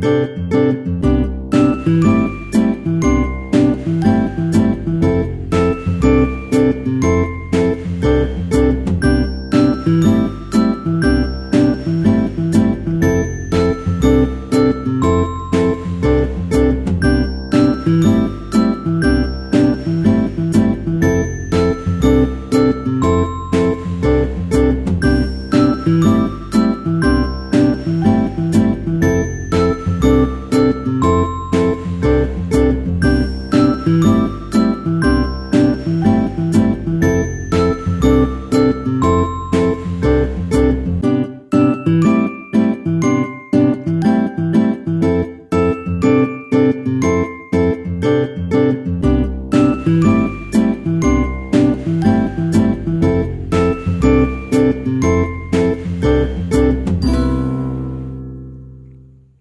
Música